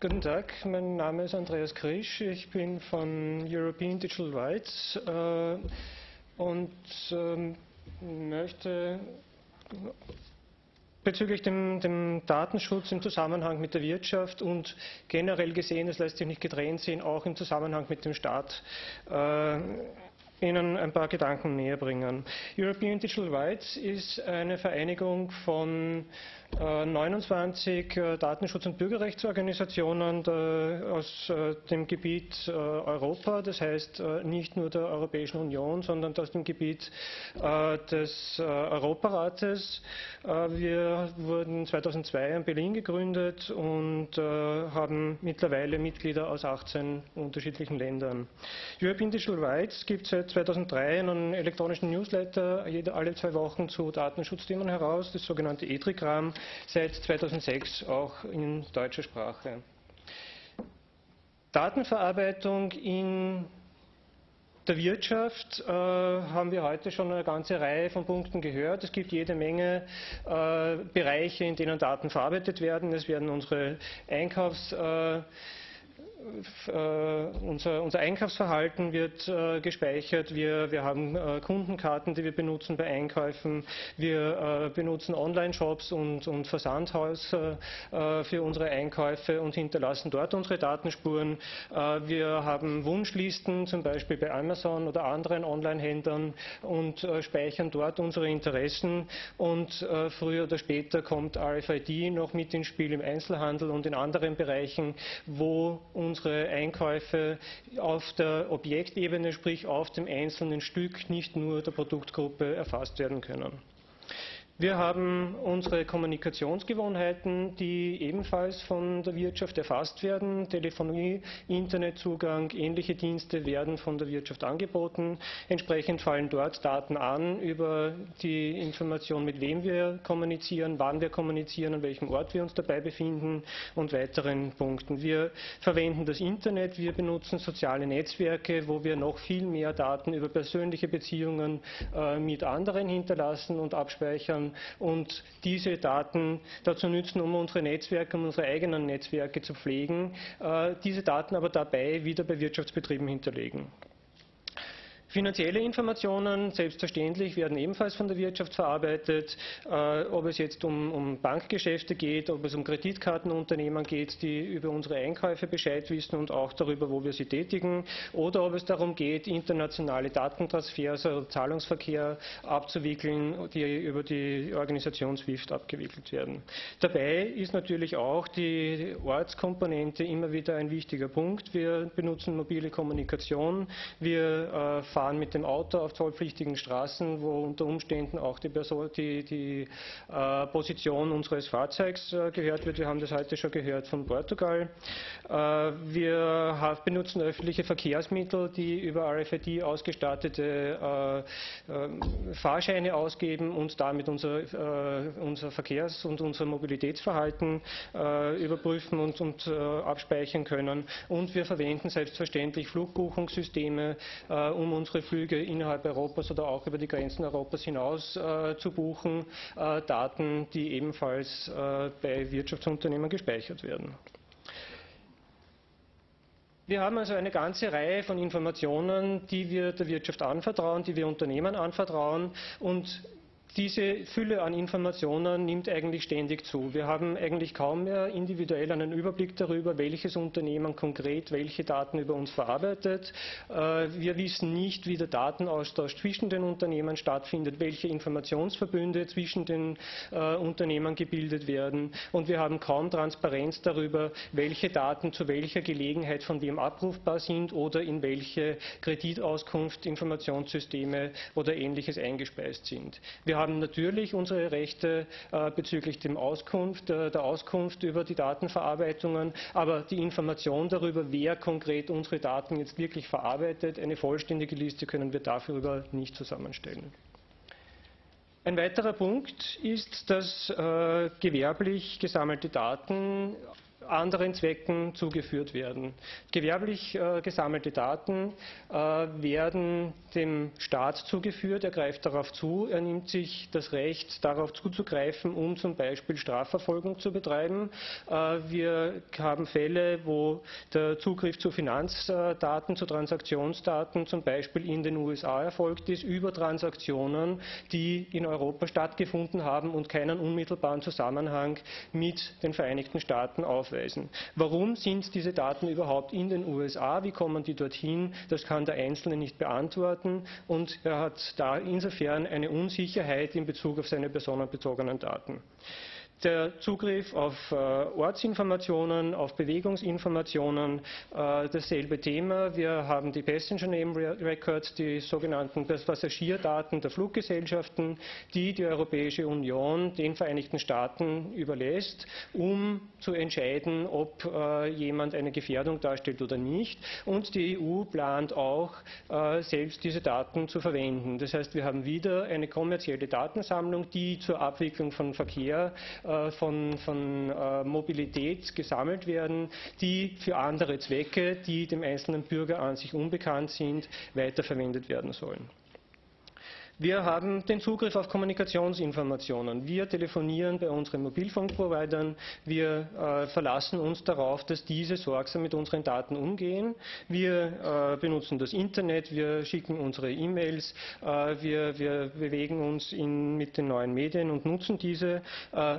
Guten Tag, mein Name ist Andreas Krisch, ich bin von European Digital Rights äh, und äh, möchte bezüglich dem, dem, Datenschutz im Zusammenhang mit der Wirtschaft und generell gesehen, es lässt sich nicht getrennt sehen, auch im Zusammenhang mit dem Staat äh, Ihnen ein paar Gedanken näher bringen. European Digital Rights ist eine Vereinigung von 29 äh, äh, Datenschutz- und Bürgerrechtsorganisationen aus äh, dem Gebiet Europa, das heißt nicht nur der Europäischen Union, sondern aus dem Gebiet des Europarates. Wir wurden 2002 in Berlin gegründet und haben mittlerweile Mitglieder aus 18 unterschiedlichen Ländern. European Digital Rights gibt seit 2003 einen elektronischen Newsletter alle zwei Wochen zu Datenschutzthemen heraus, das sogenannte ETRIGRAM seit 2006 auch in deutscher Sprache. Datenverarbeitung in der Wirtschaft äh, haben wir heute schon eine ganze Reihe von Punkten gehört. Es gibt jede Menge äh, Bereiche, in denen Daten verarbeitet werden. Es werden unsere Einkaufs äh, unser, unser, Einkaufsverhalten wird äh, gespeichert. Wir, wir haben äh, Kundenkarten, die wir benutzen bei Einkäufen. Wir äh, benutzen Online-Shops und, und Versandhaus äh, für unsere Einkäufe und hinterlassen dort unsere Datenspuren. Äh, wir haben Wunschlisten, zum Beispiel bei Amazon oder anderen Online-Händlern und speichern dort unsere Interessen. Und früher oder später kommt RFID noch mit ins Spiel im Einzelhandel und in anderen Bereichen, wo unsere Einkäufe auf der Objektebene, sprich auf dem einzelnen Stück, nicht nur der Produktgruppe erfasst werden können. Wir haben unsere Kommunikationsgewohnheiten, die ebenfalls von der Wirtschaft erfasst werden. Telefonie, Internetzugang, ähnliche Dienste werden von der Wirtschaft angeboten. Entsprechend fallen dort Daten an über die Information, mit wem wir kommunizieren, wann wir kommunizieren, an welchem Ort wir uns dabei befinden und weiteren Punkten. Wir verwenden das Internet, wir benutzen soziale Netzwerke, wo wir noch viel mehr Daten über persönliche Beziehungen äh, mit anderen hinterlassen und abspeichern und diese Daten dazu nützen, um unsere Netzwerke, um unsere eigenen Netzwerke zu pflegen, äh, diese Daten aber dabei wieder bei Wirtschaftsbetrieben hinterlegen. Finanzielle Informationen, selbstverständlich, werden ebenfalls von der Wirtschaft verarbeitet. Äh, ob es jetzt um, um, Bankgeschäfte geht, ob es um Kreditkartenunternehmen geht, die über unsere Einkäufe Bescheid wissen und auch darüber, wo wir sie tätigen, oder ob es darum geht, internationale Datentransfers, also Zahlungsverkehr abzuwickeln, die über die Organisation SWIFT abgewickelt werden. Dabei ist natürlich auch die Ortskomponente immer wieder ein wichtiger Punkt. Wir benutzen mobile Kommunikation, wir äh, fahren mit dem Auto auf zollpflichtigen Straßen, wo unter Umständen auch die, Person, die, die äh, Position unseres Fahrzeugs äh, gehört wird. Wir haben das heute schon gehört von Portugal. Äh, wir benutzen öffentliche Verkehrsmittel, die über RFID ausgestattete äh, äh, Fahrscheine ausgeben und damit unser, äh, unser Verkehrs- und unser Mobilitätsverhalten überprüfen und, und abspeichern können. Und wir verwenden selbstverständlich Flugbuchungssysteme, um uns unsere Flüge innerhalb Europas oder auch über die Grenzen Europas hinaus äh, zu buchen, äh, Daten, die ebenfalls äh, bei Wirtschaftsunternehmen gespeichert werden. Wir haben also eine ganze Reihe von Informationen, die wir der Wirtschaft anvertrauen, die wir Unternehmen anvertrauen und diese Fülle an Informationen nimmt eigentlich ständig zu. Wir haben eigentlich kaum mehr individuell einen Überblick darüber, welches Unternehmen konkret welche Daten über uns verarbeitet. Äh, wir wissen nicht, wie der Datenaustausch zwischen den Unternehmen stattfindet, welche Informationsverbünde zwischen den äh, Unternehmen gebildet werden. Und wir haben kaum Transparenz darüber, welche Daten zu welcher Gelegenheit von wem abrufbar sind oder in welche Kreditauskunft, Informationssysteme oder ähnliches eingespeist sind. Wir haben natürlich unsere Rechte äh, bezüglich dem Auskunft, äh, der Auskunft über die Datenverarbeitungen, aber die Information darüber, wer konkret unsere Daten jetzt wirklich verarbeitet, eine vollständige Liste können wir dafür nicht zusammenstellen. Ein weiterer Punkt ist, dass äh, gewerblich gesammelte Daten anderen Zwecken zugeführt werden. Gewerblich äh, gesammelte Daten äh, werden dem Staat zugeführt, er greift darauf zu, er nimmt sich das Recht, darauf zuzugreifen, um zum Beispiel Strafverfolgung zu betreiben. Äh, wir haben Fälle, wo der Zugriff zu Finanzdaten, zu Transaktionsdaten zum Beispiel in den USA erfolgt ist, über Transaktionen, die in Europa stattgefunden haben und keinen unmittelbaren Zusammenhang mit den Vereinigten Staaten aufweisen. Warum sind diese Daten überhaupt in den USA? Wie kommen die dorthin? Das kann der Einzelne nicht beantworten und er hat da insofern eine Unsicherheit in Bezug auf seine personenbezogenen Daten der Zugriff auf äh, Ortsinformationen, auf Bewegungsinformationen, äh, dasselbe Thema. Wir haben die Passenger Name Records, die sogenannten Passagierdaten der Fluggesellschaften, die die Europäische Union den Vereinigten Staaten überlässt, um zu entscheiden, ob äh, jemand eine Gefährdung darstellt oder nicht. Und die EU plant auch, äh, selbst diese Daten zu verwenden. Das heißt, wir haben wieder eine kommerzielle Datensammlung, die zur Abwicklung von Verkehr äh, von, von äh, Mobilität gesammelt werden, die für andere Zwecke, die dem einzelnen Bürger an sich unbekannt sind, weiterverwendet werden sollen. Wir haben den Zugriff auf Kommunikationsinformationen. Wir telefonieren bei unseren Mobilfunkprovidern. Wir äh, verlassen uns darauf, dass diese sorgsam mit unseren Daten umgehen. Wir äh, benutzen das Internet, wir schicken unsere E-Mails, äh, wir, wir, bewegen uns in, mit den neuen Medien und nutzen diese. Äh,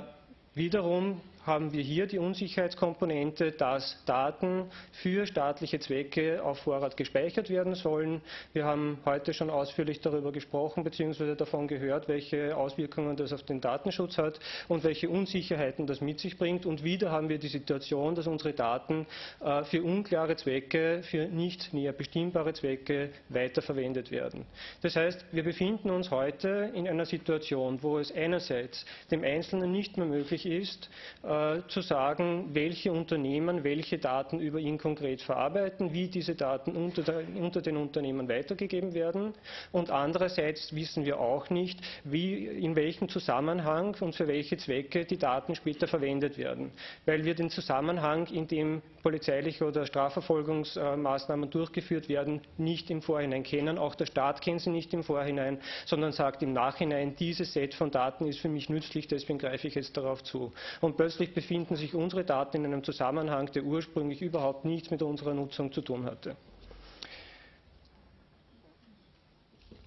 wiederum haben wir hier die Unsicherheitskomponente, dass Daten für staatliche Zwecke auf Vorrat gespeichert werden sollen. Wir haben heute schon ausführlich darüber gesprochen bzw. davon gehört, welche Auswirkungen das auf den Datenschutz hat und welche Unsicherheiten das mit sich bringt. Und wieder haben wir die Situation, dass unsere Daten äh, für unklare Zwecke, für nicht näher bestimmbare Zwecke weiterverwendet werden. Das heißt, wir befinden uns heute in einer Situation, wo es einerseits dem Einzelnen nicht mehr möglich ist, äh, zu sagen, welche Unternehmen welche Daten über ihn konkret verarbeiten, wie diese Daten unter, der, unter, den Unternehmen weitergegeben werden. Und andererseits wissen wir auch nicht, wie, in welchem Zusammenhang und für welche Zwecke die Daten später verwendet werden. Weil wir den Zusammenhang, in dem polizeiliche oder Strafverfolgungsmaßnahmen durchgeführt werden, nicht im Vorhinein kennen. Auch der Staat kennt sie nicht im Vorhinein, sondern sagt im Nachhinein, dieses Set von Daten ist für mich nützlich, deswegen greife ich jetzt darauf zu. Und plötzlich befinden sich unsere Daten in einem Zusammenhang, der ursprünglich überhaupt nichts mit unserer Nutzung zu tun hatte.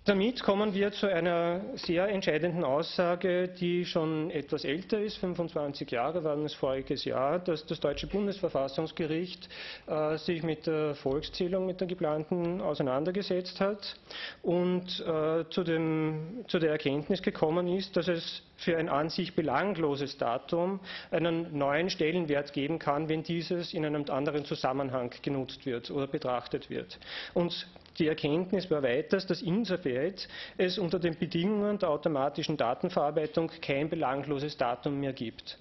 Damit kommen wir zu einer sehr entscheidenden Aussage, die schon etwas älter ist, 25 Jahre waren es voriges Jahr, dass das deutsche Bundesverfassungsgericht äh, sich mit der Volkszählung, mit der geplanten auseinandergesetzt hat und äh, zu, dem, zu der Erkenntnis gekommen ist, dass es für ein an sich belangloses Datum einen neuen Stellenwert geben kann, wenn dieses in einem anderen Zusammenhang genutzt wird oder betrachtet wird. Und die Erkenntnis war weiters, dass insofern es unter den Bedingungen der automatischen Datenverarbeitung kein belangloses Datum mehr gibt.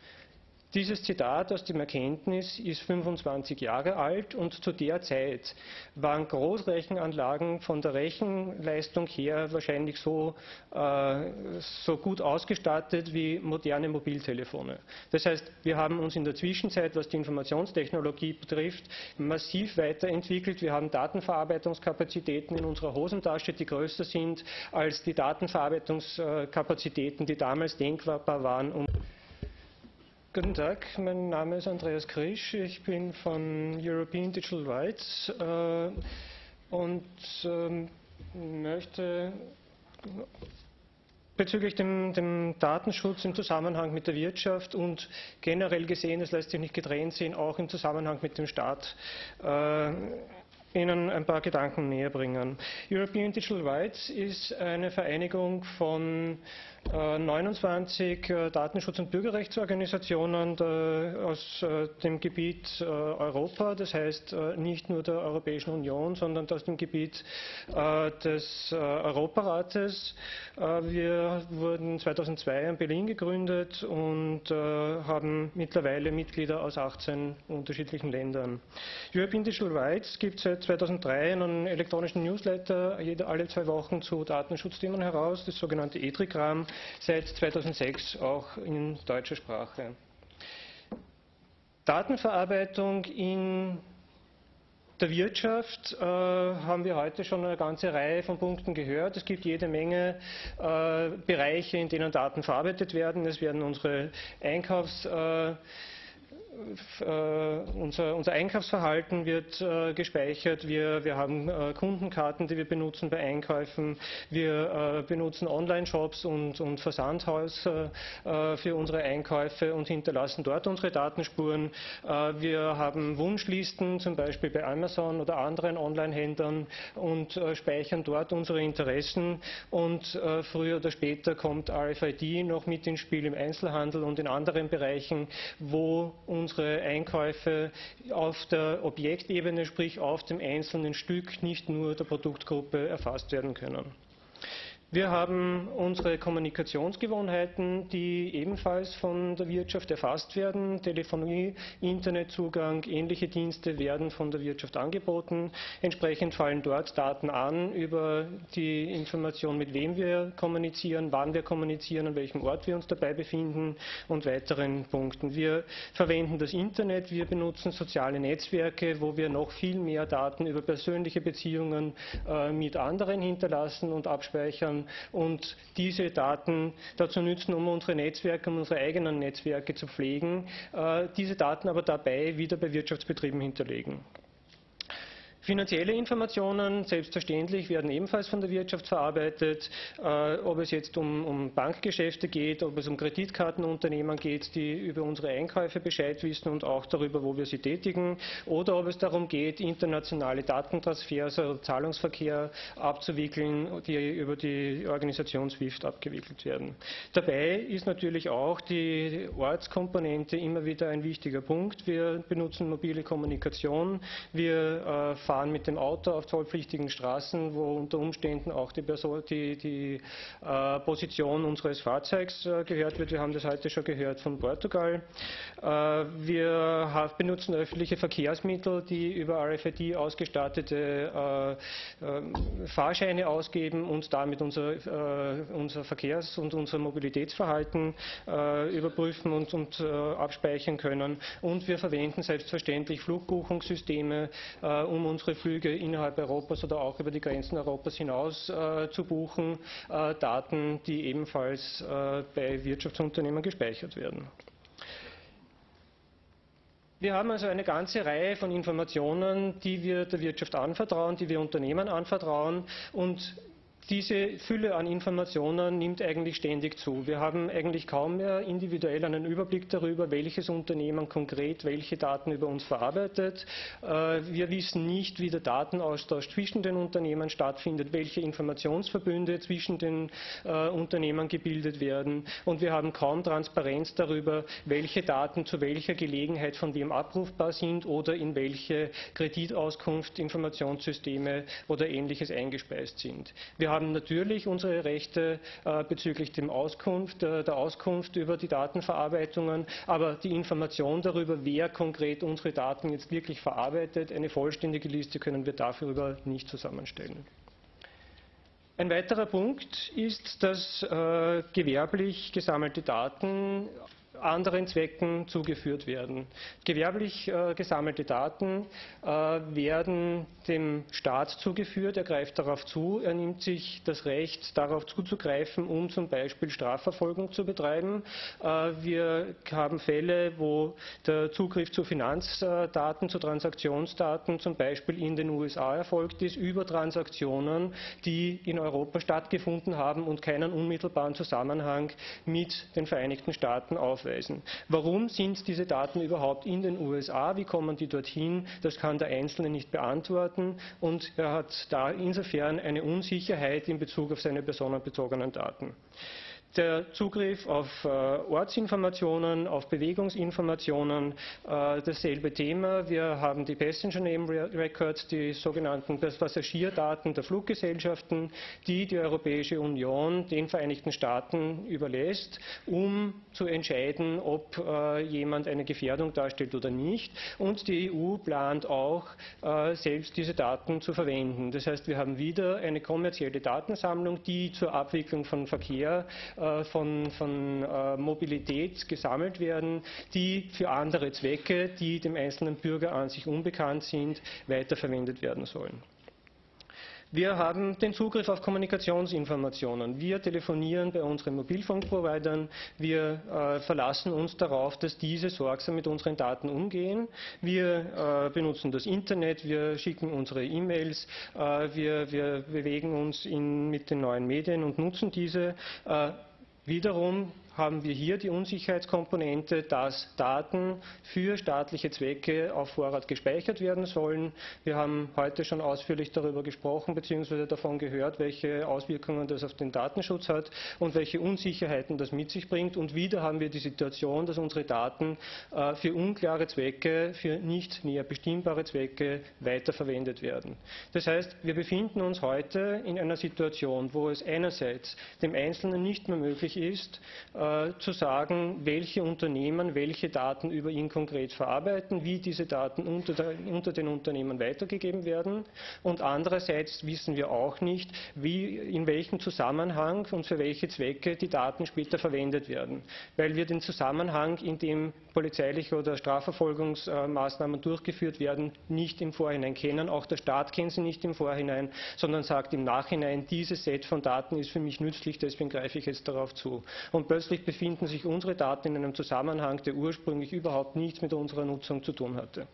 Dieses Zitat aus dem Erkenntnis ist 25 Jahre alt und zu der Zeit waren Großrechenanlagen von der Rechenleistung her wahrscheinlich so, äh, so gut ausgestattet wie moderne Mobiltelefone. Das heißt, wir haben uns in der Zwischenzeit, was die Informationstechnologie betrifft, massiv weiterentwickelt. Wir haben Datenverarbeitungskapazitäten in unserer Hosentasche, die größer sind als die Datenverarbeitungskapazitäten, die damals denkbar waren. Um Guten Tag, mein Name ist Andreas Krisch, ich bin von European Digital Rights äh, und äh, möchte bezüglich dem, dem, Datenschutz im Zusammenhang mit der Wirtschaft und generell gesehen, es lässt sich nicht getrennt sehen, auch im Zusammenhang mit dem Staat äh, Ihnen ein paar Gedanken näher bringen. European Digital Rights ist eine Vereinigung von 29 äh, äh, Datenschutz- und Bürgerrechtsorganisationen aus äh, dem Gebiet Europa, das heißt nicht nur der Europäischen Union, sondern aus dem Gebiet des Europarates. Wir wurden 2002 in Berlin gegründet und haben mittlerweile Mitglieder aus 18 unterschiedlichen Ländern. European Digital Rights gibt seit 2003 einen elektronischen Newsletter alle zwei Wochen zu Datenschutzthemen heraus, das sogenannte ETRIGRAM seit 2006 auch in deutscher Sprache. Datenverarbeitung in der Wirtschaft äh, haben wir heute schon eine ganze Reihe von Punkten gehört. Es gibt jede Menge äh, Bereiche, in denen Daten verarbeitet werden. Es werden unsere Einkaufs- äh, unser, unser, Einkaufsverhalten wird äh, gespeichert. Wir, wir haben äh, Kundenkarten, die wir benutzen bei Einkäufen. Wir äh, benutzen Online-Shops und, und Versandhaus äh, für unsere Einkäufe und hinterlassen dort unsere Datenspuren. Äh, wir haben Wunschlisten, zum Beispiel bei Amazon oder anderen Online-Händlern und speichern dort unsere Interessen. Und früher oder später kommt RFID noch mit ins Spiel im Einzelhandel und in anderen Bereichen, wo unsere Einkäufe auf der Objektebene, sprich auf dem einzelnen Stück, nicht nur der Produktgruppe erfasst werden können. Wir haben unsere Kommunikationsgewohnheiten, die ebenfalls von der Wirtschaft erfasst werden. Telefonie, Internetzugang, ähnliche Dienste werden von der Wirtschaft angeboten. Entsprechend fallen dort Daten an über die Information, mit wem wir kommunizieren, wann wir kommunizieren, an welchem Ort wir uns dabei befinden und weiteren Punkten. Wir verwenden das Internet, wir benutzen soziale Netzwerke, wo wir noch viel mehr Daten über persönliche Beziehungen äh, mit anderen hinterlassen und abspeichern und diese Daten dazu nützen, um unsere Netzwerke, um unsere eigenen Netzwerke zu pflegen, äh, diese Daten aber dabei wieder bei Wirtschaftsbetrieben hinterlegen. Finanzielle Informationen, selbstverständlich, werden ebenfalls von der Wirtschaft verarbeitet. Äh, ob es jetzt um, um, Bankgeschäfte geht, ob es um Kreditkartenunternehmen geht, die über unsere Einkäufe Bescheid wissen und auch darüber, wo wir sie tätigen, oder ob es darum geht, internationale Datentransfers, also Zahlungsverkehr abzuwickeln, die über die Organisation SWIFT abgewickelt werden. Dabei ist natürlich auch die Ortskomponente immer wieder ein wichtiger Punkt. Wir benutzen mobile Kommunikation, wir äh, fahren mit dem Auto auf zollpflichtigen Straßen, wo unter Umständen auch die, Person, die, die äh, Position unseres Fahrzeugs äh, gehört wird. Wir haben das heute schon gehört von Portugal. Äh, wir benutzen öffentliche Verkehrsmittel, die über RFID ausgestattete äh, ähm, Fahrscheine ausgeben und damit unser, äh, unser Verkehrs- und unser Mobilitätsverhalten äh, überprüfen und, und abspeichern können. Und wir verwenden selbstverständlich Flugbuchungssysteme, um uns unsere Flüge innerhalb Europas oder auch über die Grenzen Europas hinaus äh, zu buchen, äh, Daten, die ebenfalls äh, bei Wirtschaftsunternehmen gespeichert werden. Wir haben also eine ganze Reihe von Informationen, die wir der Wirtschaft anvertrauen, die wir Unternehmen anvertrauen und diese Fülle an Informationen nimmt eigentlich ständig zu. Wir haben eigentlich kaum mehr individuell einen Überblick darüber, welches Unternehmen konkret welche Daten über uns verarbeitet. Äh, wir wissen nicht, wie der Datenaustausch zwischen den Unternehmen stattfindet, welche Informationsverbünde zwischen den äh, Unternehmen gebildet werden. Und wir haben kaum Transparenz darüber, welche Daten zu welcher Gelegenheit von wem abrufbar sind oder in welche Kreditauskunft, Informationssysteme oder ähnliches eingespeist sind. Wir haben natürlich unsere Rechte äh, bezüglich Auskunft, äh, der Auskunft über die Datenverarbeitungen, aber die Information darüber, wer konkret unsere Daten jetzt wirklich verarbeitet, eine vollständige Liste können wir dafür nicht zusammenstellen. Ein weiterer Punkt ist, dass äh, gewerblich gesammelte Daten anderen Zwecken zugeführt werden. Gewerblich äh, gesammelte Daten äh, werden dem Staat zugeführt, er greift darauf zu, er nimmt sich das Recht, darauf zuzugreifen, um zum Beispiel Strafverfolgung zu betreiben. Äh, wir haben Fälle, wo der Zugriff zu Finanzdaten, zu Transaktionsdaten zum Beispiel in den USA erfolgt ist, über Transaktionen, die in Europa stattgefunden haben und keinen unmittelbaren Zusammenhang mit den Vereinigten Staaten aufweisen nachweisen. Warum sind diese Daten überhaupt in den USA? Wie kommen die dorthin? Das kann der Einzelne nicht beantworten und er hat da insofern eine Unsicherheit in Bezug auf seine personenbezogenen Daten der Zugriff auf äh, Ortsinformationen, auf Bewegungsinformationen, äh, dasselbe Thema. Wir haben die Passenger Name Records, die sogenannten Passagierdaten der Fluggesellschaften, die die Europäische Union den Vereinigten Staaten überlässt, um zu entscheiden, ob äh, jemand eine Gefährdung darstellt oder nicht. Und die EU plant auch, äh, selbst diese Daten zu verwenden. Das heißt, wir haben wieder eine kommerzielle Datensammlung, die zur Abwicklung von Verkehr von, von Mobilität gesammelt werden, die für andere Zwecke, die dem einzelnen Bürger an sich unbekannt sind, weiterverwendet werden sollen. Wir haben den Zugriff auf Kommunikationsinformationen. Wir telefonieren bei unseren Mobilfunkprovidern. Wir äh, verlassen uns darauf, dass diese sorgsam mit unseren Daten umgehen. Wir äh, benutzen das Internet, wir schicken unsere E-Mails, äh, wir, wir, bewegen uns in, mit den neuen Medien und nutzen diese. Äh, wiederum haben wir hier die Unsicherheitskomponente, dass Daten für staatliche Zwecke auf Vorrat gespeichert werden sollen. Wir haben heute schon ausführlich darüber gesprochen bzw. davon gehört, welche Auswirkungen das auf den Datenschutz hat und welche Unsicherheiten das mit sich bringt. Und wieder haben wir die Situation, dass unsere Daten äh, für unklare Zwecke, für nicht näher bestimmbare Zwecke weiterverwendet werden. Das heißt, wir befinden uns heute in einer Situation, wo es einerseits dem Einzelnen nicht mehr möglich ist, äh, zu sagen, welche Unternehmen welche Daten über ihn konkret verarbeiten, wie diese Daten unter, der, unter, den Unternehmen weitergegeben werden. Und andererseits wissen wir auch nicht, wie, in welchem Zusammenhang und für welche Zwecke die Daten später verwendet werden, weil wir den Zusammenhang, in dem polizeiliche oder Strafverfolgungsmaßnahmen durchgeführt werden, nicht im Vorhinein kennen. Auch der Staat kennt sie nicht im Vorhinein, sondern sagt im Nachhinein, dieses Set von Daten ist für mich nützlich, deswegen greife ich jetzt darauf zu. Und plötzlich befinden sich unsere Daten in einem Zusammenhang, der ursprünglich überhaupt nichts mit unserer Nutzung zu tun hatte.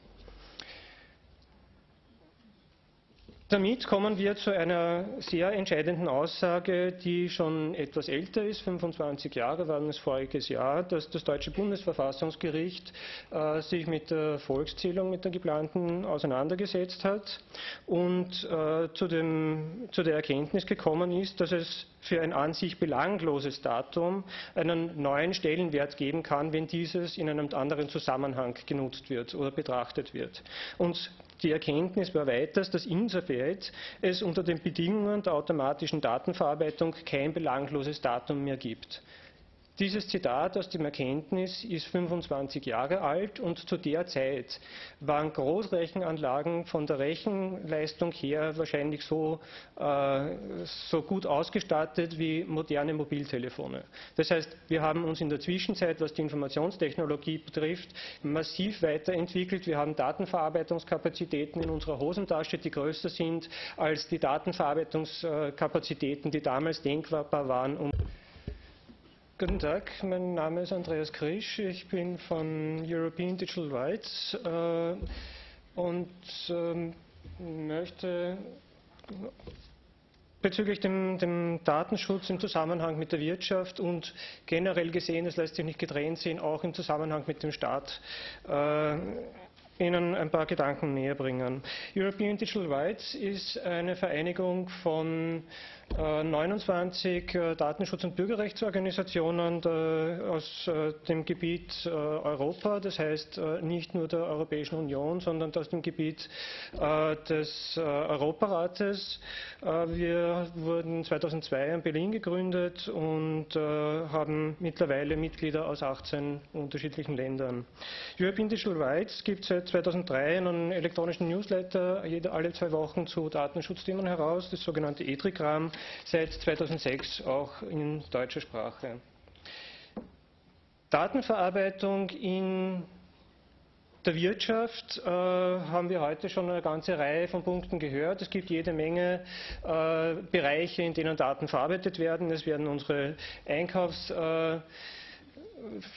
Damit kommen wir zu einer sehr entscheidenden Aussage, die schon etwas älter ist, 25 Jahre waren es voriges Jahr, dass das deutsche Bundesverfassungsgericht äh, sich mit der Volkszählung, mit der geplanten auseinandergesetzt hat und äh, zu, dem, zu der Erkenntnis gekommen ist, dass es für ein an sich belangloses Datum einen neuen Stellenwert geben kann, wenn dieses in einem anderen Zusammenhang genutzt wird oder betrachtet wird. Und die Erkenntnis war weiters, dass insofern es unter den Bedingungen der automatischen Datenverarbeitung kein belangloses Datum mehr gibt. Dieses Zitat aus dem Erkenntnis ist 25 Jahre alt und zu der Zeit waren Großrechenanlagen von der Rechenleistung her wahrscheinlich so, äh, so gut ausgestattet wie moderne Mobiltelefone. Das heißt, wir haben uns in der Zwischenzeit, was die Informationstechnologie betrifft, massiv weiterentwickelt. Wir haben Datenverarbeitungskapazitäten in unserer Hosentasche, die größer sind als die Datenverarbeitungskapazitäten, die damals denkbar waren. Um Guten Tag, mein Name ist Andreas Krisch, ich bin von European Digital Rights äh, und äh, möchte bezüglich dem, dem, Datenschutz im Zusammenhang mit der Wirtschaft und generell gesehen, es lässt sich nicht getrennt sehen, auch im Zusammenhang mit dem Staat äh, Ihnen ein paar Gedanken näher bringen. European Digital Rights ist eine Vereinigung von 29 äh, äh, Datenschutz- und Bürgerrechtsorganisationen aus äh, dem Gebiet Europa, das heißt nicht nur der Europäischen Union, sondern aus dem Gebiet des Europarates. Wir wurden 2002 in Berlin gegründet und haben mittlerweile Mitglieder aus 18 unterschiedlichen Ländern. European Digital Rights gibt seit 2003 einen elektronischen Newsletter alle zwei Wochen zu Datenschutzthemen heraus, das sogenannte ETRIGRAM seit 2006 auch in deutscher Sprache. Datenverarbeitung in der Wirtschaft äh, haben wir heute schon eine ganze Reihe von Punkten gehört. Es gibt jede Menge äh, Bereiche, in denen Daten verarbeitet werden. Es werden unsere Einkaufs- äh,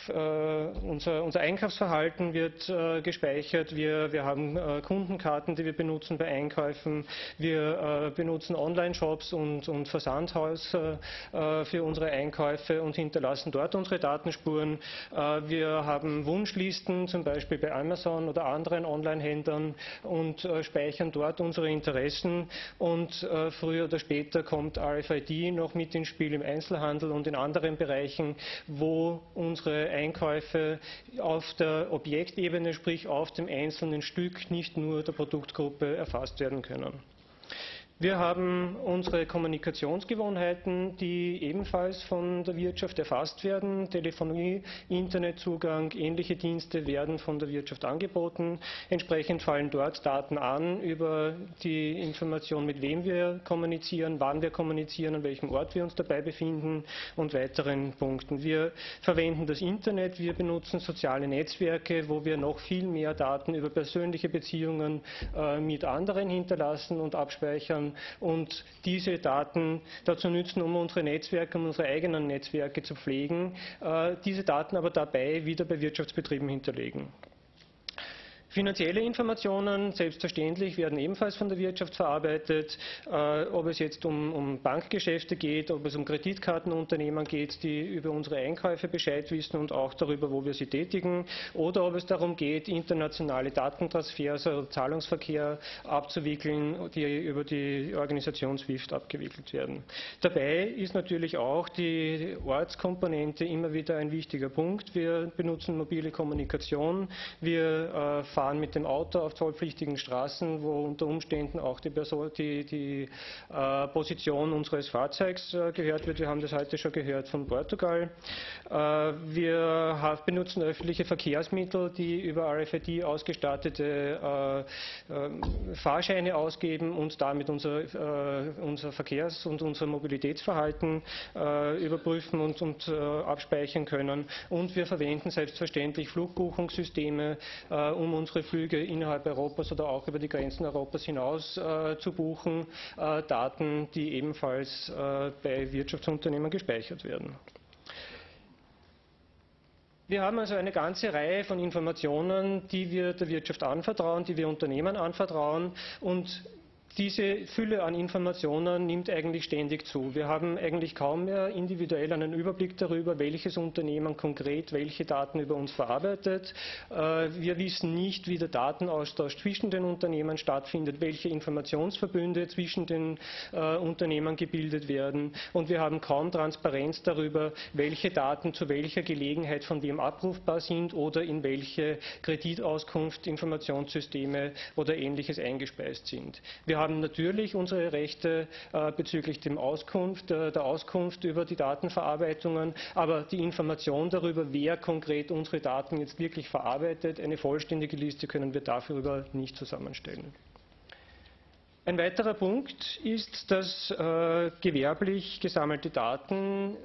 äh, unser, unser, Einkaufsverhalten wird äh, gespeichert. Wir, wir haben äh, Kundenkarten, die wir benutzen bei Einkäufen. Wir äh, benutzen Online-Shops und, und Versandhaus äh, für unsere Einkäufe und hinterlassen dort unsere Datenspuren. Äh, wir haben Wunschlisten, zum Beispiel bei Amazon oder anderen Online-Händlern und speichern dort unsere Interessen. Und früher oder später kommt RFID noch mit ins Spiel im Einzelhandel und in anderen Bereichen, wo uns unsere Einkäufe auf der Objektebene, sprich auf dem einzelnen Stück, nicht nur der Produktgruppe erfasst werden können. Wir haben unsere Kommunikationsgewohnheiten, die ebenfalls von der Wirtschaft erfasst werden. Telefonie, Internetzugang, ähnliche Dienste werden von der Wirtschaft angeboten. Entsprechend fallen dort Daten an über die Information, mit wem wir kommunizieren, wann wir kommunizieren, an welchem Ort wir uns dabei befinden und weiteren Punkten. Wir verwenden das Internet, wir benutzen soziale Netzwerke, wo wir noch viel mehr Daten über persönliche Beziehungen äh, mit anderen hinterlassen und abspeichern und diese Daten dazu nützen, um unsere Netzwerke, um unsere eigenen Netzwerke zu pflegen, äh, diese Daten aber dabei wieder bei Wirtschaftsbetrieben hinterlegen. Finanzielle Informationen, selbstverständlich, werden ebenfalls von der Wirtschaft verarbeitet. Äh, ob es jetzt um, um, Bankgeschäfte geht, ob es um Kreditkartenunternehmen geht, die über unsere Einkäufe Bescheid wissen und auch darüber, wo wir sie tätigen, oder ob es darum geht, internationale Datentransfers, also Zahlungsverkehr abzuwickeln, die über die Organisation SWIFT abgewickelt werden. Dabei ist natürlich auch die Ortskomponente immer wieder ein wichtiger Punkt. Wir benutzen mobile Kommunikation, wir äh, fahren mit dem Auto auf zollpflichtigen Straßen, wo unter Umständen auch die, Person, die, die äh, Position unseres Fahrzeugs äh, gehört wird. Wir haben das heute schon gehört von Portugal. Äh, wir benutzen öffentliche Verkehrsmittel, die über RFID ausgestattete äh, äh, Fahrscheine ausgeben und damit unser, äh, unser Verkehrs- und unser Mobilitätsverhalten überprüfen und, und abspeichern können. Und wir verwenden selbstverständlich Flugbuchungssysteme, um uns unsere Flüge innerhalb Europas oder auch über die Grenzen Europas hinaus äh, zu buchen, äh, Daten, die ebenfalls äh, bei Wirtschaftsunternehmen gespeichert werden. Wir haben also eine ganze Reihe von Informationen, die wir der Wirtschaft anvertrauen, die wir Unternehmen anvertrauen und diese Fülle an Informationen nimmt eigentlich ständig zu. Wir haben eigentlich kaum mehr individuell einen Überblick darüber, welches Unternehmen konkret welche Daten über uns verarbeitet. Äh, wir wissen nicht, wie der Datenaustausch zwischen den Unternehmen stattfindet, welche Informationsverbünde zwischen den äh, Unternehmen gebildet werden. Und wir haben kaum Transparenz darüber, welche Daten zu welcher Gelegenheit von wem abrufbar sind oder in welche Kreditauskunft, Informationssysteme oder ähnliches eingespeist sind. Wir haben natürlich unsere Rechte äh, bezüglich dem Auskunft, äh, der Auskunft über die Datenverarbeitungen, aber die Information darüber, wer konkret unsere Daten jetzt wirklich verarbeitet, eine vollständige Liste können wir dafür nicht zusammenstellen. Ein weiterer Punkt ist, dass äh, gewerblich gesammelte Daten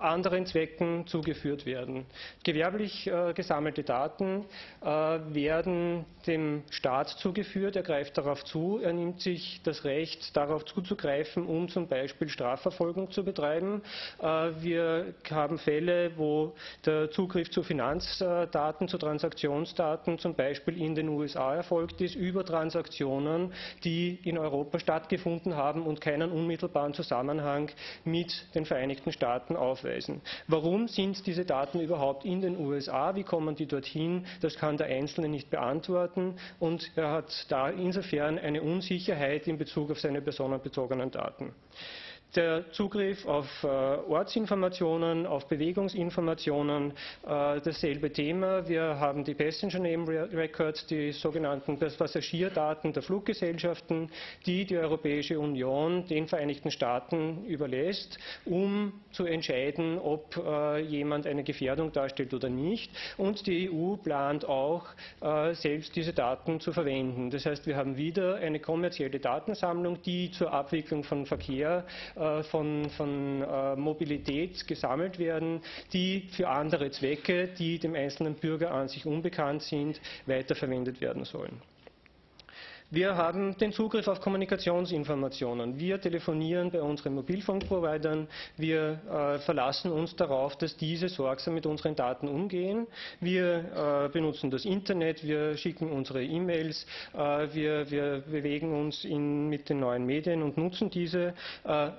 anderen Zwecken zugeführt werden. Gewerblich äh, gesammelte Daten äh, werden dem Staat zugeführt, er greift darauf zu, er nimmt sich das Recht, darauf zuzugreifen, um zum Beispiel Strafverfolgung zu betreiben. Äh, wir haben Fälle, wo der Zugriff zu Finanzdaten, zu Transaktionsdaten zum Beispiel in den USA erfolgt ist, über Transaktionen, die in Europa stattgefunden haben und keinen unmittelbaren Zusammenhang mit den Vereinigten Staaten aufweisen nachweisen. Warum sind diese Daten überhaupt in den USA? Wie kommen die dorthin? Das kann der Einzelne nicht beantworten und er hat da insofern eine Unsicherheit in Bezug auf seine personenbezogenen Daten der Zugriff auf äh, Ortsinformationen, auf Bewegungsinformationen, äh, dasselbe Thema. Wir haben die Passenger Name Records, die sogenannten Passagierdaten der Fluggesellschaften, die die Europäische Union den Vereinigten Staaten überlässt, um zu entscheiden, ob äh, jemand eine Gefährdung darstellt oder nicht. Und die EU plant auch, äh, selbst diese Daten zu verwenden. Das heißt, wir haben wieder eine kommerzielle Datensammlung, die zur Abwicklung von Verkehr äh, von, von Mobilität gesammelt werden, die für andere Zwecke, die dem einzelnen Bürger an sich unbekannt sind, weiterverwendet werden sollen. Wir haben den Zugriff auf Kommunikationsinformationen. Wir telefonieren bei unseren Mobilfunkprovidern. Wir äh, verlassen uns darauf, dass diese sorgsam mit unseren Daten umgehen. Wir äh, benutzen das Internet, wir schicken unsere E-Mails, äh, wir, wir, bewegen uns in, mit den neuen Medien und nutzen diese. Äh,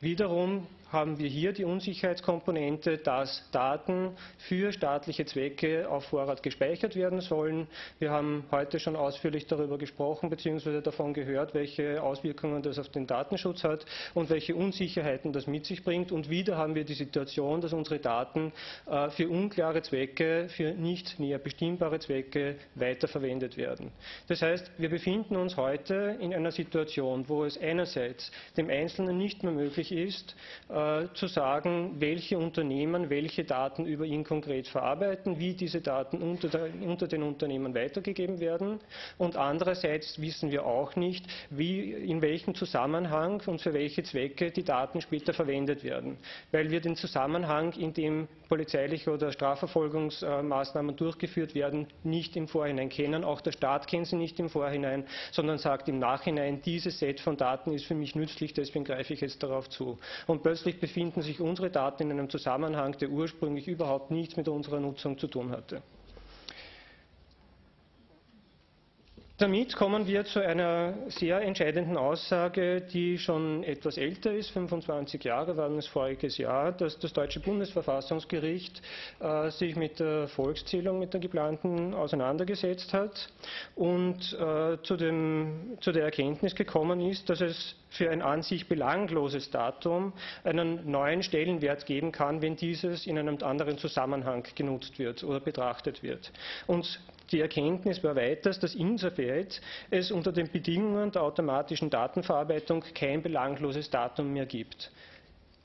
Wiederum haben wir hier die Unsicherheitskomponente, dass Daten für staatliche Zwecke auf Vorrat gespeichert werden sollen. Wir haben heute schon ausführlich darüber gesprochen bzw. davon gehört, welche Auswirkungen das auf den Datenschutz hat und welche Unsicherheiten das mit sich bringt. Und wieder haben wir die Situation, dass unsere Daten äh, für unklare Zwecke, für nicht näher bestimmbare Zwecke weiterverwendet werden. Das heißt, wir befinden uns heute in einer Situation, wo es einerseits dem Einzelnen nicht mehr möglich ist, äh, zu sagen, welche Unternehmen welche Daten über ihn konkret verarbeiten, wie diese Daten unter, der, unter den Unternehmen weitergegeben werden. Und andererseits wissen wir auch nicht, wie, in welchem Zusammenhang und für welche Zwecke die Daten später verwendet werden, weil wir den Zusammenhang, in dem polizeiliche oder Strafverfolgungsmaßnahmen durchgeführt werden, nicht im Vorhinein kennen. Auch der Staat kennt sie nicht im Vorhinein, sondern sagt im Nachhinein, dieses Set von Daten ist für mich nützlich, deswegen greife ich jetzt darauf zu. Und plötzlich befinden sich unsere Daten in einem Zusammenhang, der ursprünglich überhaupt nichts mit unserer Nutzung zu tun hatte. Damit kommen wir zu einer sehr entscheidenden Aussage, die schon etwas älter ist, 25 Jahre waren es voriges Jahr, dass das deutsche Bundesverfassungsgericht äh, sich mit der Volkszählung, mit der geplanten auseinandergesetzt hat und äh, zu, dem, zu der Erkenntnis gekommen ist, dass es für ein an sich belangloses Datum einen neuen Stellenwert geben kann, wenn dieses in einem anderen Zusammenhang genutzt wird oder betrachtet wird. Und die Erkenntnis war weiters, dass insoweit es unter den Bedingungen der automatischen Datenverarbeitung kein belangloses Datum mehr gibt.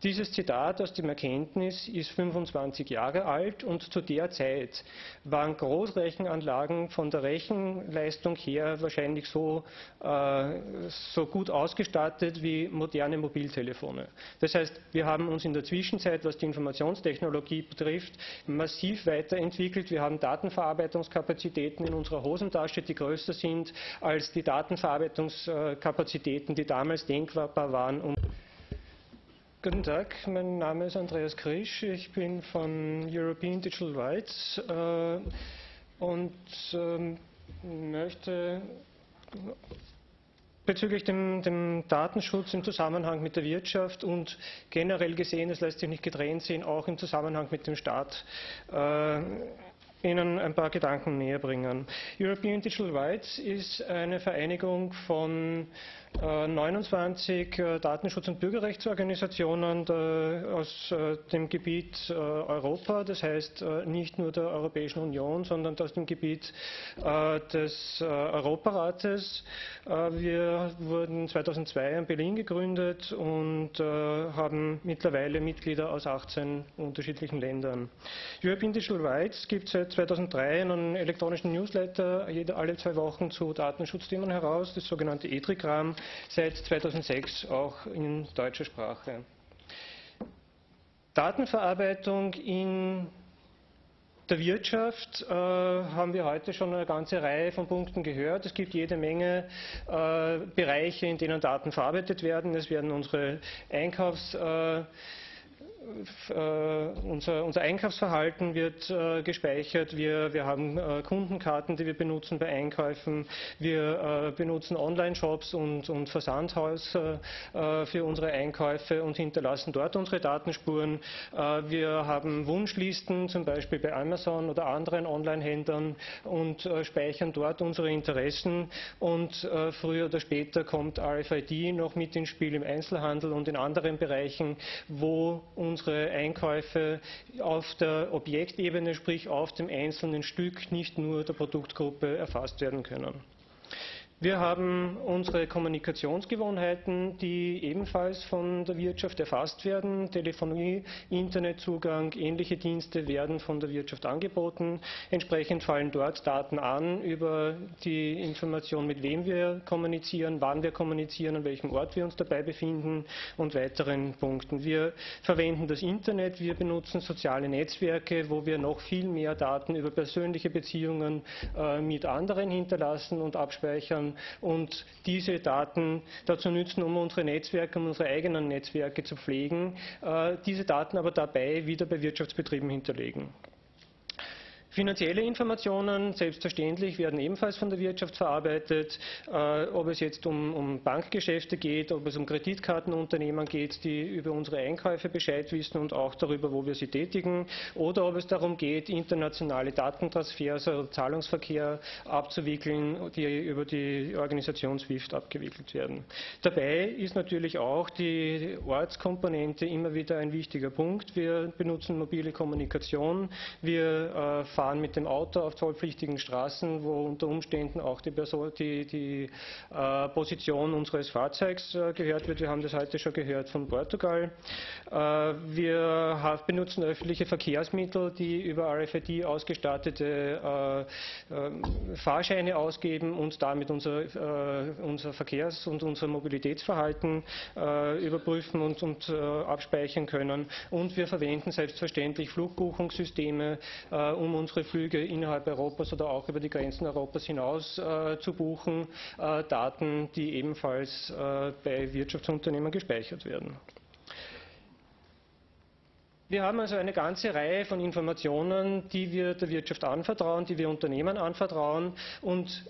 Dieses Zitat aus dem Erkenntnis ist 25 Jahre alt und zu der Zeit waren Großrechenanlagen von der Rechenleistung her wahrscheinlich so, äh, so gut ausgestattet wie moderne Mobiltelefone. Das heißt, wir haben uns in der Zwischenzeit, was die Informationstechnologie betrifft, massiv weiterentwickelt. Wir haben Datenverarbeitungskapazitäten in unserer Hosentasche, die größer sind als die Datenverarbeitungskapazitäten, die damals denkbar waren. Um Guten Tag, mein Name ist Andreas Krisch, ich bin von European Digital Rights äh, und äh, möchte bezüglich dem, dem, Datenschutz im Zusammenhang mit der Wirtschaft und generell gesehen, es lässt sich nicht getrennt sehen, auch im Zusammenhang mit dem Staat, äh, Ihnen ein paar Gedanken näher bringen. European Digital Rights ist eine Vereinigung von 29 äh, äh, Datenschutz- und Bürgerrechtsorganisationen aus äh, dem Gebiet Europa, das heißt nicht nur der Europäischen Union, sondern aus dem Gebiet des Europarates. Wir wurden 2002 in Berlin gegründet und haben mittlerweile Mitglieder aus 18 unterschiedlichen Ländern. European Digital Rights gibt seit 2003 einen elektronischen Newsletter alle zwei Wochen zu Datenschutzthemen heraus, das sogenannte ETRIGRAM seit 2006 auch in deutscher Sprache. Datenverarbeitung in der Wirtschaft äh, haben wir heute schon eine ganze Reihe von Punkten gehört. Es gibt jede Menge äh, Bereiche, in denen Daten verarbeitet werden. Es werden unsere Einkaufs- äh, unser, unser, Einkaufsverhalten wird äh, gespeichert. Wir, wir haben äh, Kundenkarten, die wir benutzen bei Einkäufen. Wir äh, benutzen Online-Shops und, und Versandhäuser äh, für unsere Einkäufe und hinterlassen dort unsere Datenspuren. Äh, wir haben Wunschlisten, zum Beispiel bei Amazon oder anderen Online-Händlern und speichern dort unsere Interessen. Und früher oder später kommt RFID noch mit ins Spiel im Einzelhandel und in anderen Bereichen, wo uns unsere Einkäufe auf der Objektebene, sprich auf dem einzelnen Stück, nicht nur der Produktgruppe erfasst werden können. Wir haben unsere Kommunikationsgewohnheiten, die ebenfalls von der Wirtschaft erfasst werden. Telefonie, Internetzugang, ähnliche Dienste werden von der Wirtschaft angeboten. Entsprechend fallen dort Daten an über die Information, mit wem wir kommunizieren, wann wir kommunizieren, an welchem Ort wir uns dabei befinden und weiteren Punkten. Wir verwenden das Internet, wir benutzen soziale Netzwerke, wo wir noch viel mehr Daten über persönliche Beziehungen äh, mit anderen hinterlassen und abspeichern und diese Daten dazu nützen, um unsere Netzwerke, um unsere eigenen Netzwerke zu pflegen, äh, diese Daten aber dabei wieder bei Wirtschaftsbetrieben hinterlegen. Finanzielle Informationen, selbstverständlich, werden ebenfalls von der Wirtschaft verarbeitet, äh, ob es jetzt um, um, Bankgeschäfte geht, ob es um Kreditkartenunternehmen geht, die über unsere Einkäufe Bescheid wissen und auch darüber, wo wir sie tätigen, oder ob es darum geht, internationale Datentransfers, also Zahlungsverkehr abzuwickeln, die über die Organisation SWIFT abgewickelt werden. Dabei ist natürlich auch die Ortskomponente immer wieder ein wichtiger Punkt. Wir benutzen mobile Kommunikation, wir äh, fahren mit dem Auto auf zollpflichtigen Straßen, wo unter Umständen auch die, Person, die, die äh, Position unseres Fahrzeugs äh, gehört wird. Wir haben das heute schon gehört von Portugal. Äh, wir benutzen öffentliche Verkehrsmittel, die über RFID ausgestattete äh, äh, Fahrscheine ausgeben und damit unser, äh, unser Verkehrs- und unser Mobilitätsverhalten überprüfen und, und abspeichern können. Und wir verwenden selbstverständlich Flugbuchungssysteme, um unsere unsere Flüge innerhalb Europas oder auch über die Grenzen Europas hinaus äh, zu buchen, äh, Daten, die ebenfalls äh, bei Wirtschaftsunternehmen gespeichert werden. Wir haben also eine ganze Reihe von Informationen, die wir der Wirtschaft anvertrauen, die wir Unternehmen anvertrauen und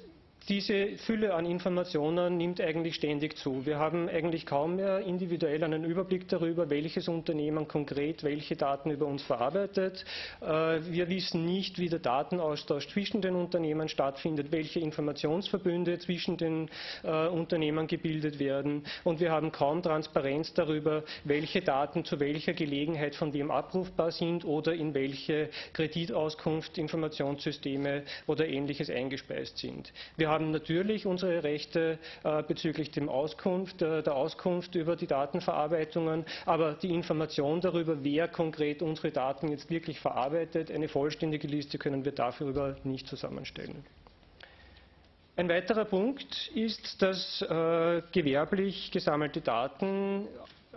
diese Fülle an Informationen nimmt eigentlich ständig zu. Wir haben eigentlich kaum mehr individuell einen Überblick darüber, welches Unternehmen konkret welche Daten über uns verarbeitet. Äh, wir wissen nicht, wie der Datenaustausch zwischen den Unternehmen stattfindet, welche Informationsverbünde zwischen den äh, Unternehmen gebildet werden. Und wir haben kaum Transparenz darüber, welche Daten zu welcher Gelegenheit von wem abrufbar sind oder in welche Kreditauskunft, Informationssysteme oder ähnliches eingespeist sind. Wir haben natürlich unsere Rechte äh, bezüglich dem Auskunft, äh, der Auskunft über die Datenverarbeitungen, aber die Information darüber, wer konkret unsere Daten jetzt wirklich verarbeitet, eine vollständige Liste können wir dafür nicht zusammenstellen. Ein weiterer Punkt ist, dass äh, gewerblich gesammelte Daten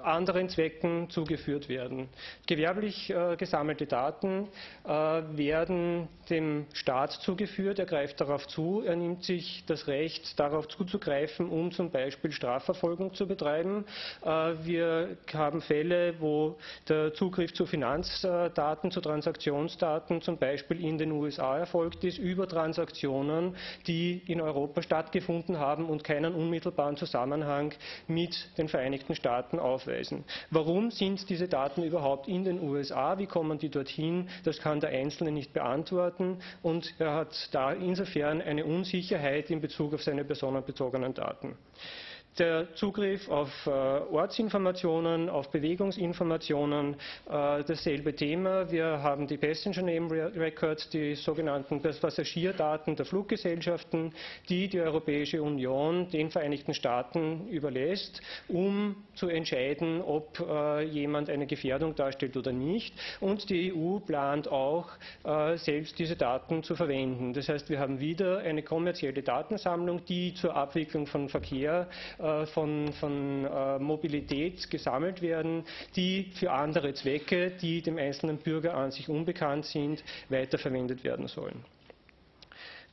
anderen Zwecken zugeführt werden. Gewerblich äh, gesammelte Daten äh, werden dem Staat zugeführt, er greift darauf zu, er nimmt sich das Recht, darauf zuzugreifen, um zum Beispiel Strafverfolgung zu betreiben. Äh, wir haben Fälle, wo der Zugriff zu Finanzdaten, zu Transaktionsdaten zum Beispiel in den USA erfolgt ist, über Transaktionen, die in Europa stattgefunden haben und keinen unmittelbaren Zusammenhang mit den Vereinigten Staaten aufweisen nachweisen. Warum sind diese Daten überhaupt in den USA? Wie kommen die dorthin? Das kann der Einzelne nicht beantworten und er hat da insofern eine Unsicherheit in Bezug auf seine personenbezogenen Daten der Zugriff auf äh, Ortsinformationen, auf Bewegungsinformationen, äh, dasselbe Thema. Wir haben die Passenger Name Records, die sogenannten Passagierdaten der Fluggesellschaften, die die Europäische Union den Vereinigten Staaten überlässt, um zu entscheiden, ob äh, jemand eine Gefährdung darstellt oder nicht. Und die EU plant auch, äh, selbst diese Daten zu verwenden. Das heißt, wir haben wieder eine kommerzielle Datensammlung, die zur Abwicklung von Verkehr äh, von, von äh, Mobilität gesammelt werden, die für andere Zwecke, die dem einzelnen Bürger an sich unbekannt sind, weiterverwendet werden sollen.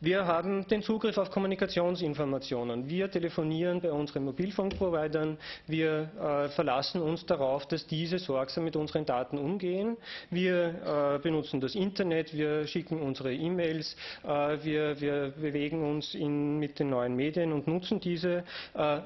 Wir haben den Zugriff auf Kommunikationsinformationen. Wir telefonieren bei unseren Mobilfunkprovidern. Wir äh, verlassen uns darauf, dass diese sorgsam mit unseren Daten umgehen. Wir äh, benutzen das Internet, wir schicken unsere E-Mails, äh, wir, wir, bewegen uns in, mit den neuen Medien und nutzen diese. Äh,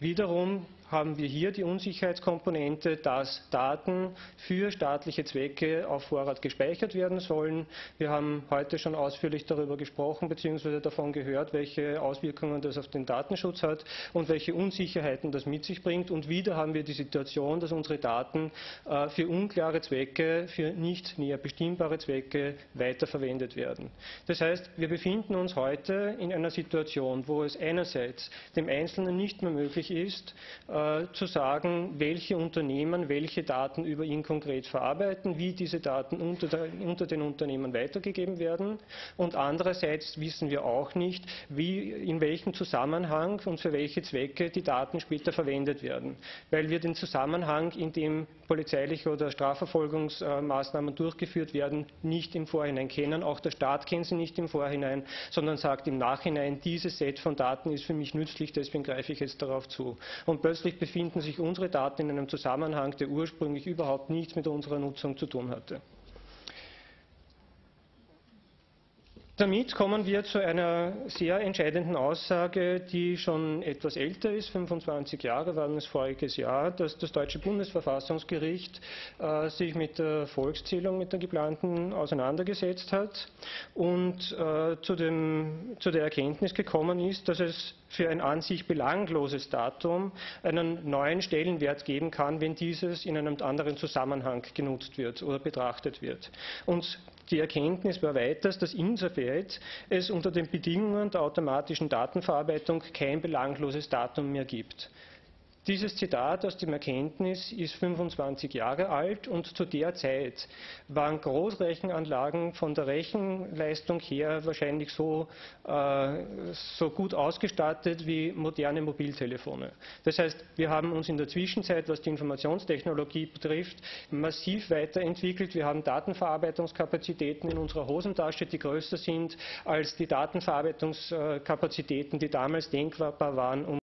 Wiederum haben wir hier die Unsicherheitskomponente, dass Daten für staatliche Zwecke auf Vorrat gespeichert werden sollen. Wir haben heute schon ausführlich darüber gesprochen bzw. davon gehört, welche Auswirkungen das auf den Datenschutz hat und welche Unsicherheiten das mit sich bringt. Und wieder haben wir die Situation, dass unsere Daten äh, für unklare Zwecke, für nicht näher bestimmbare Zwecke weiterverwendet werden. Das heißt, wir befinden uns heute in einer Situation, wo es einerseits dem Einzelnen nicht mehr möglich ist, äh, zu sagen, welche Unternehmen welche Daten über ihn konkret verarbeiten, wie diese Daten unter, der, unter, den Unternehmen weitergegeben werden. Und andererseits wissen wir auch nicht, wie, in welchem Zusammenhang und für welche Zwecke die Daten später verwendet werden. Weil wir den Zusammenhang, in dem polizeiliche oder Strafverfolgungsmaßnahmen durchgeführt werden, nicht im Vorhinein kennen. Auch der Staat kennt sie nicht im Vorhinein, sondern sagt im Nachhinein, dieses Set von Daten ist für mich nützlich, deswegen greife ich jetzt darauf zu. Und plötzlich befinden sich unsere Daten in einem Zusammenhang, der ursprünglich überhaupt nichts mit unserer Nutzung zu tun hatte. Damit kommen wir zu einer sehr entscheidenden Aussage, die schon etwas älter ist, 25 Jahre waren es voriges Jahr, dass das deutsche Bundesverfassungsgericht äh, sich mit der Volkszählung, mit der geplanten auseinandergesetzt hat und äh, zu, dem, zu der Erkenntnis gekommen ist, dass es für ein an sich belangloses Datum einen neuen Stellenwert geben kann, wenn dieses in einem anderen Zusammenhang genutzt wird oder betrachtet wird. Und die Erkenntnis war weiters, dass insoweit es unter den Bedingungen der automatischen Datenverarbeitung kein belangloses Datum mehr gibt. Dieses Zitat aus dem Erkenntnis ist 25 Jahre alt und zu der Zeit waren Großrechenanlagen von der Rechenleistung her wahrscheinlich so, äh, so gut ausgestattet wie moderne Mobiltelefone. Das heißt, wir haben uns in der Zwischenzeit, was die Informationstechnologie betrifft, massiv weiterentwickelt. Wir haben Datenverarbeitungskapazitäten in unserer Hosentasche, die größer sind als die Datenverarbeitungskapazitäten, die damals denkbar waren, um